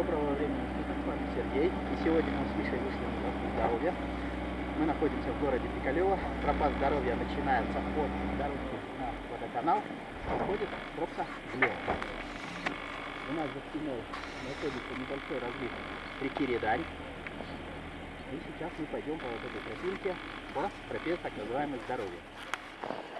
Доброго времени суток, с вами Сергей. И сегодня мы с Мишей вышли на запас здоровья. Мы находимся в городе Пикалево. Пропас здоровья начинается от дороги на водоканал. Уходит тропка влево. У нас за спиной находится небольшой разлив реки Редань. И сейчас мы пойдем по вот этой тропинке по тропе так называемой здоровья.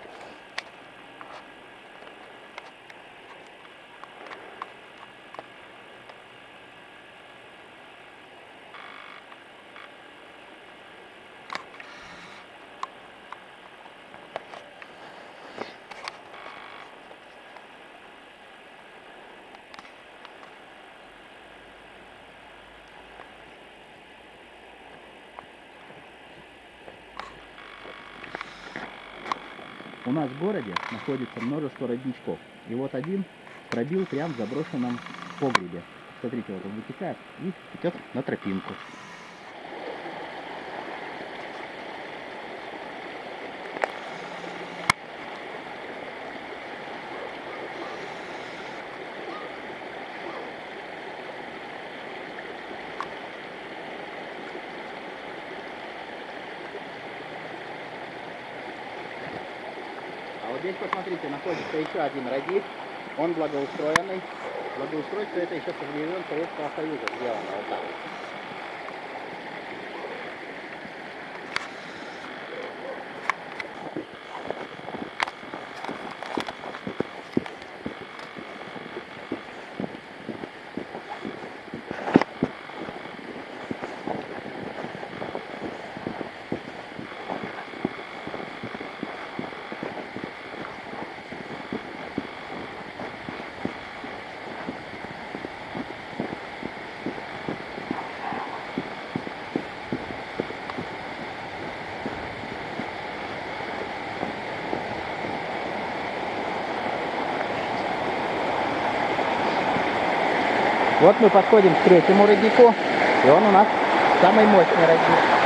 У нас в городе находится множество родничков. И вот один пробил прямо в заброшенном погребе. Смотрите, вот он вытекает и идет на тропинку. Вот здесь, посмотрите, находится еще один родник. Он благоустроенный. Благоустройство это еще со времен Советского Союза сделано. Вот так. Вот. Мы подходим к третьему роднику, и он у нас самый мощный родник.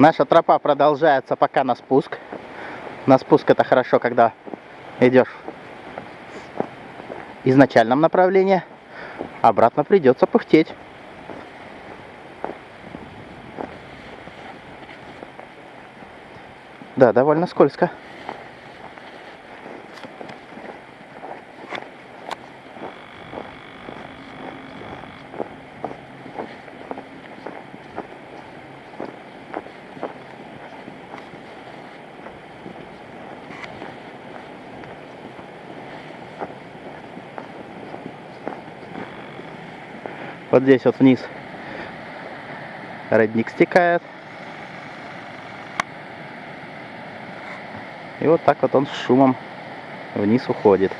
Наша тропа продолжается пока на спуск. На спуск это хорошо, когда идешь в изначальном направлении. Обратно придется пыхтеть. Да, довольно скользко. Вот здесь вот вниз родник стекает. И вот так вот он с шумом вниз уходит.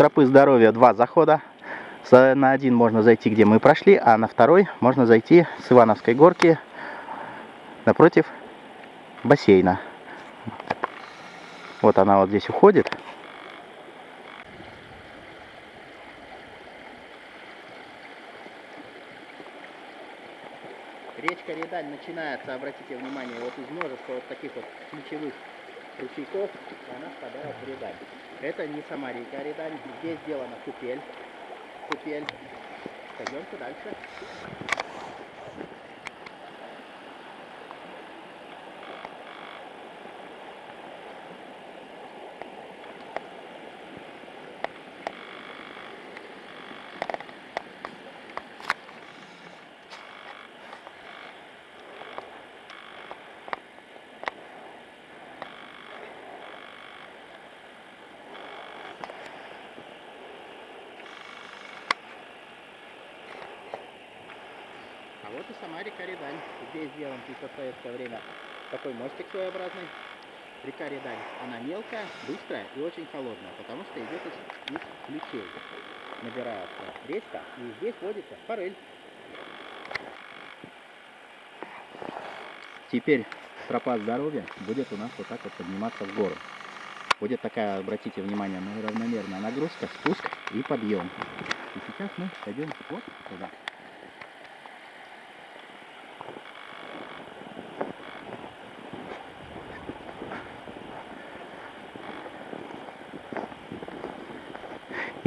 Тропы здоровья два захода. За- На один можно зайти, где мы прошли, а на второй можно зайти с Ивановской горки напротив бассейна. Вот она вот здесь уходит. Речка Редаль начинается, обратите внимание, вот из множества вот таких вот ключевых ручейков, она впадает в Редаль. Это не сама река Редаль, здесь сделана купель. Купель. Пойдемте дальше. Река Редань. Здесь сделан в советское время такой мостик своеобразный. Река Редань, она мелкая, быстрая и очень холодная, потому что идет из, из ключей. Набирается речка, и здесь водится форель. Теперь тропа здоровья будет у нас вот так вот подниматься в гору. Будет такая, обратите внимание, равномерная нагрузка, спуск и подъем. И сейчас мы пойдем вот туда.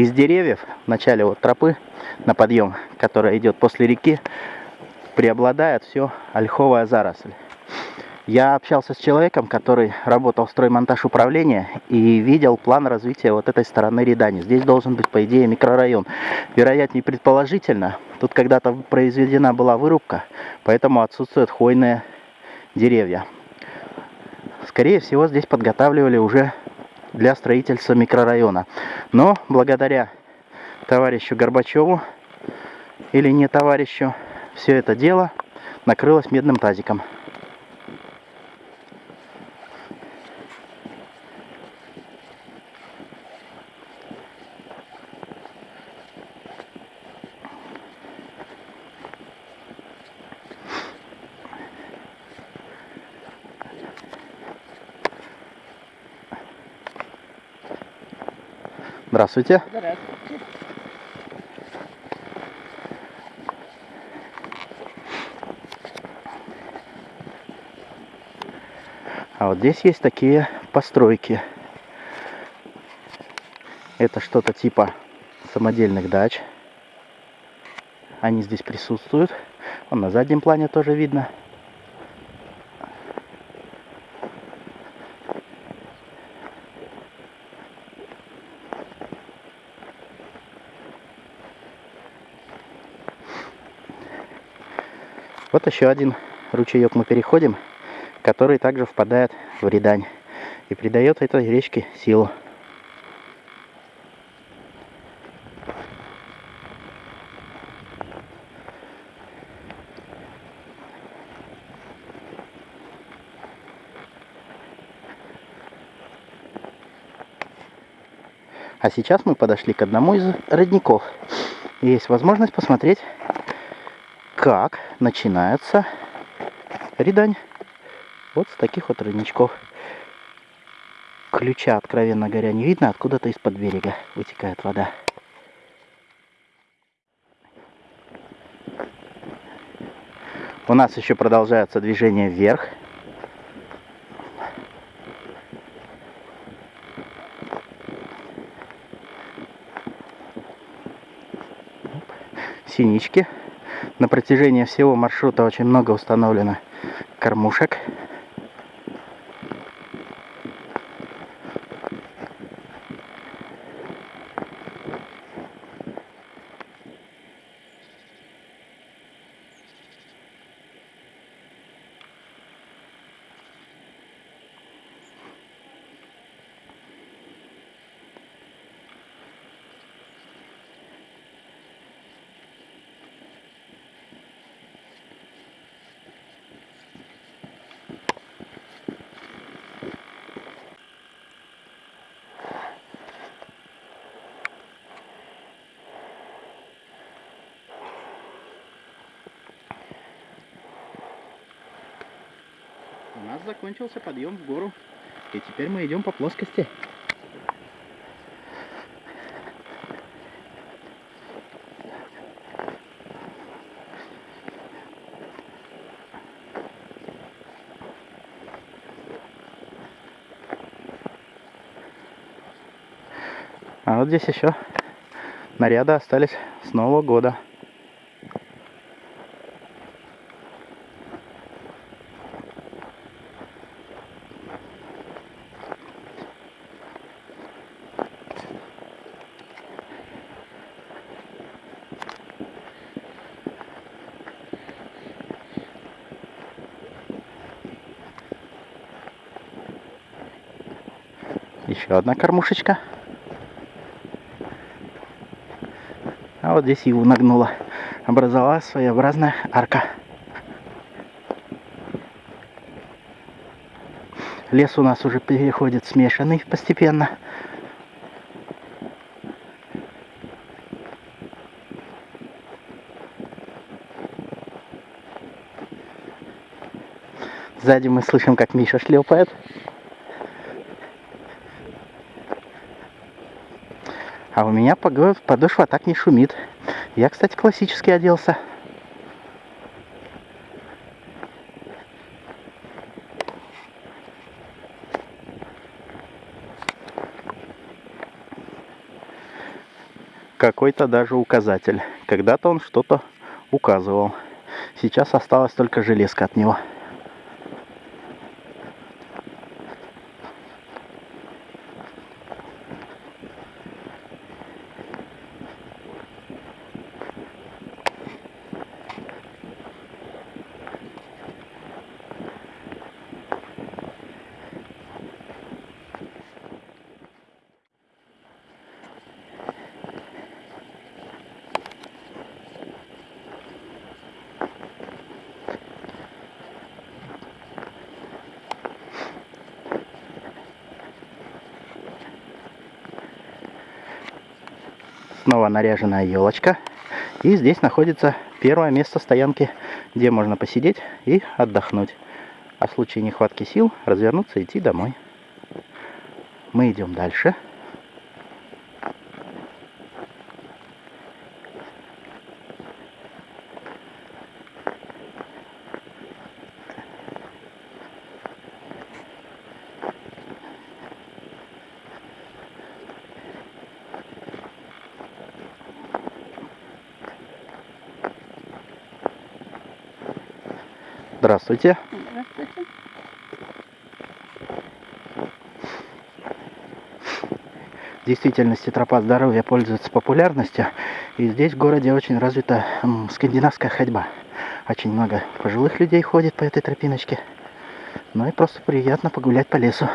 Из деревьев в начале вот тропы на подъем, которая идет после реки, преобладает все ольховая заросль. Я общался с человеком, который работал в строймонтаж управления и видел план развития вот этой стороны Рядани. Здесь должен быть, по идее, микрорайон. Вероятнее, предположительно, тут когда-то произведена была вырубка, поэтому отсутствуют хвойные деревья. Скорее всего, здесь подготавливали уже для строительства микрорайона. Но благодаря товарищу Горбачеву или не товарищу, все это дело накрылось медным тазиком. Здравствуйте. А вот здесь есть такие постройки. Это что-то типа самодельных дач. Они здесь присутствуют. Вон на заднем плане тоже видно. Вот еще один ручеек мы переходим, который также впадает в Рядань и придает этой речке силу. А сейчас мы подошли к одному из родников. И есть возможность посмотреть, как начинается Рядань. Вот с таких вот родничков. Ключа, откровенно говоря, не видно. Откуда-то из-под берега вытекает вода. У нас еще продолжается движение вверх. Синички. На протяжении всего маршрута очень много установлено кормушек. Закончился подъем в гору. И теперь мы идем по плоскости. А вот здесь еще наряды остались с Нового года. Еще одна кормушечка. А вот здесь его нагнула. Образовалась своеобразная арка. Лес у нас уже переходит смешанный постепенно. Сзади мы слышим, как Миша шлепает. А у меня подошва так не шумит. Я, кстати, классически оделся. Какой-то даже указатель. Когда-то он что-то указывал. Сейчас осталась только железка от него. Снова наряженная елочка. И здесь находится первое место стоянки, где можно посидеть и отдохнуть. А в случае нехватки сил развернуться и идти домой. Мы идем дальше. Здравствуйте. Здравствуйте. В действительности тропа здоровья пользуется популярностью. И здесь в городе очень развита скандинавская ходьба. Очень много пожилых людей ходит по этой тропиночке. Ну и просто приятно погулять по лесу.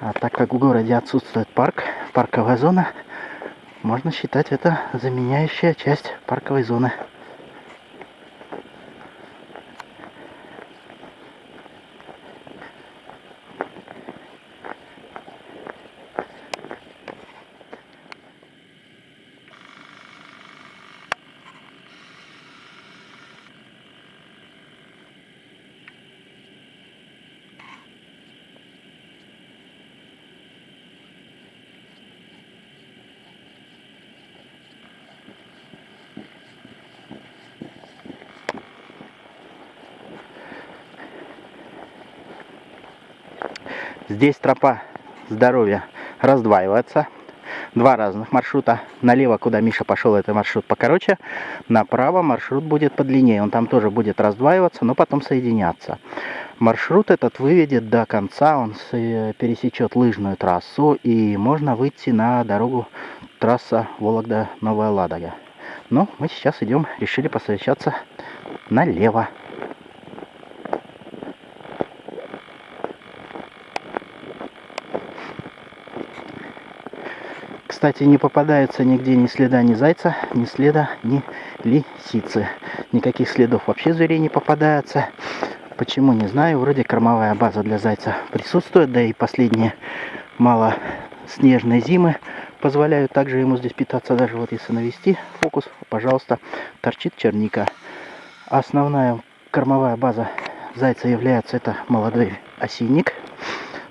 А так как в городе отсутствует парк, парковая зона, можно считать это заменяющая часть парковой зоны. Здесь тропа здоровья раздваивается. Два разных маршрута. Налево, куда Миша пошел, это маршрут покороче. Направо маршрут будет подлиннее. Он там тоже будет раздваиваться, но потом соединяться. Маршрут этот выведет до конца. Он пересечет лыжную трассу. И можно выйти на дорогу трасса Вологда-Новая Ладога. Но мы сейчас идем, решили посовещаться налево. Кстати, не попадается нигде ни следа ни зайца, ни следа ни лисицы. Никаких следов вообще зверей не попадается. Почему, не знаю. Вроде кормовая база для зайца присутствует, да и последние мало снежной зимы позволяют также ему здесь питаться. Даже вот если навести фокус, пожалуйста, торчит черника. Основная кормовая база зайца является это молодой осинник.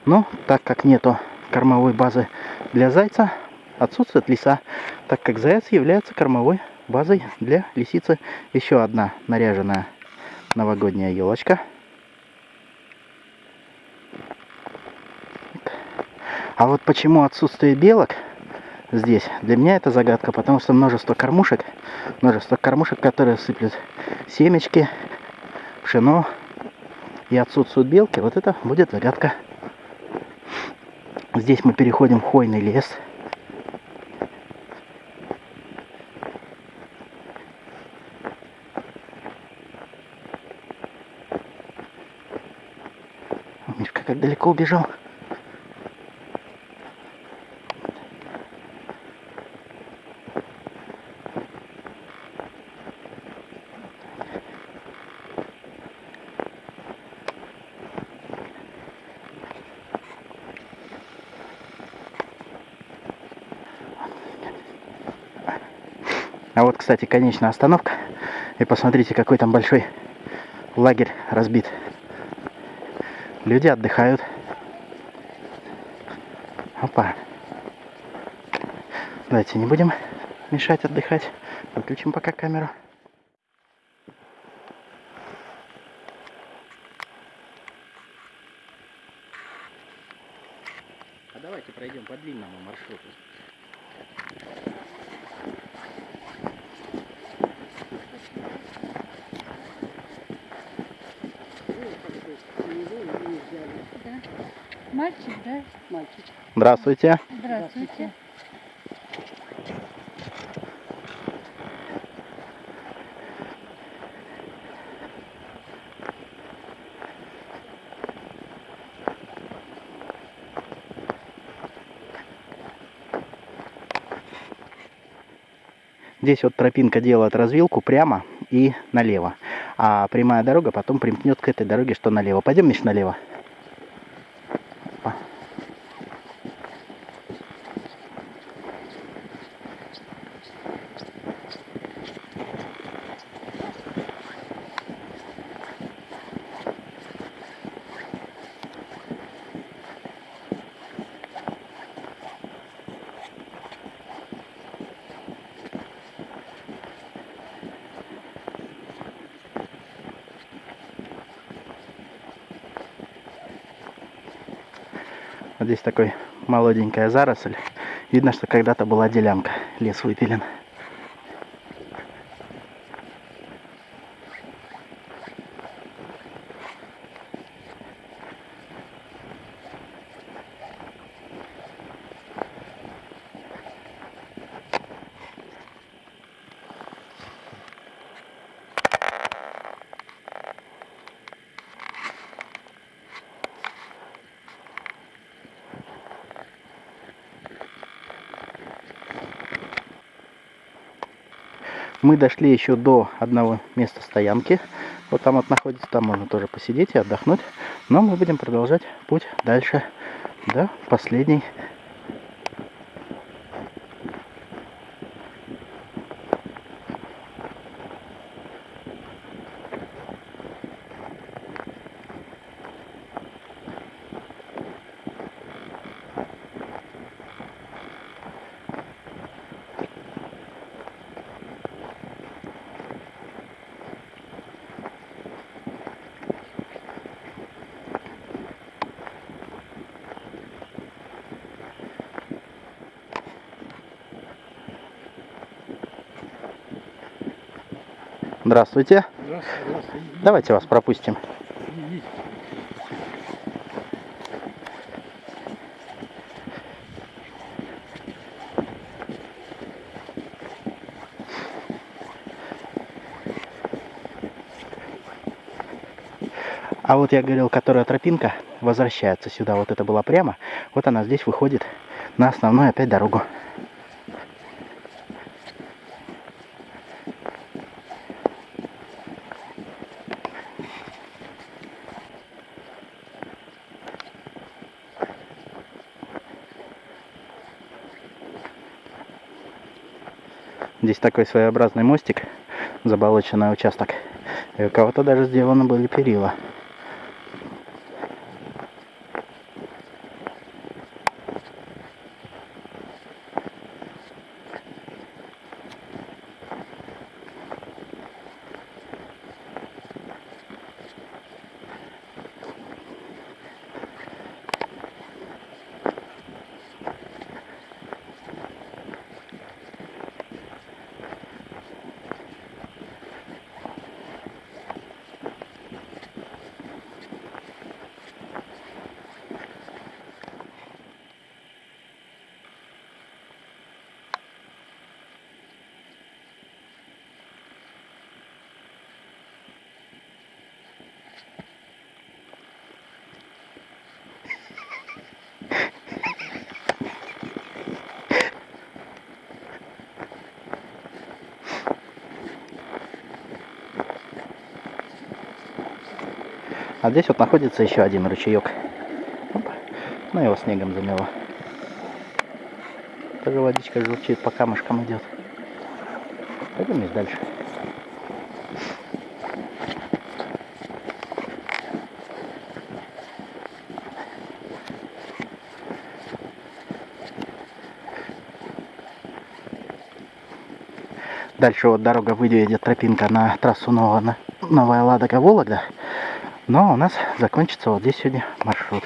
Но так как нету кормовой базы для зайца, отсутствует лиса, так как заяц является кормовой базой для лисицы. Еще одна наряженная новогодняя елочка. А вот почему отсутствие белок здесь, для меня это загадка, потому что множество кормушек, множество кормушек, которые сыплют семечки, пшено, и отсутствуют белки, вот это будет загадка. Здесь мы переходим в хвойный лес. Как далеко убежал. А вот, кстати, конечная остановка. И посмотрите, какой там большой лагерь разбит. Люди отдыхают. Опа. Давайте не будем мешать отдыхать. Выключим пока камеру. А давайте пройдем по длинному маршруту. Мальчик, да? Мальчик. Здравствуйте. Здравствуйте. Здесь вот тропинка делает развилку прямо и налево. А прямая дорога потом примкнет к этой дороге, что налево. Пойдем, Миш, налево. Здесь такой молоденькая заросль. Видно, что когда-то была делянка. Лес выпилен. Мы дошли еще до одного места стоянки. Вот там вот находится, там можно тоже посидеть и отдохнуть. Но мы будем продолжать путь дальше до последней Здравствуйте. Здравствуйте. Давайте вас пропустим. А вот я говорил, которая тропинка возвращается сюда. Вот это была прямо. Вот она здесь выходит на основную опять дорогу. Здесь такой своеобразный мостик, заболоченный участок. И у кого-то даже сделаны были перила. А здесь вот находится еще один ручеек. Оп. Ну его снегом замело. Тоже водичка журчит, по камушкам идет. Пойдем дальше. Дальше вот дорога выведет тропинка на трассу Новая Ладога Вологда. Но у нас закончится вот здесь сегодня маршрут.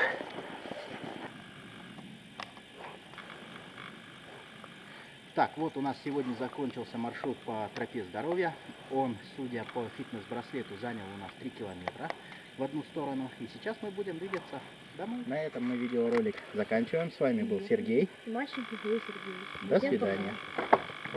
Так, вот у нас сегодня закончился маршрут по тропе здоровья. Он, судя по фитнес-браслету, занял у нас 3 километра в одну сторону. И сейчас мы будем двигаться домой. На этом мы видеоролик заканчиваем. С вами был Сергей. Мальчик Сергей. До Всем пока. свидания.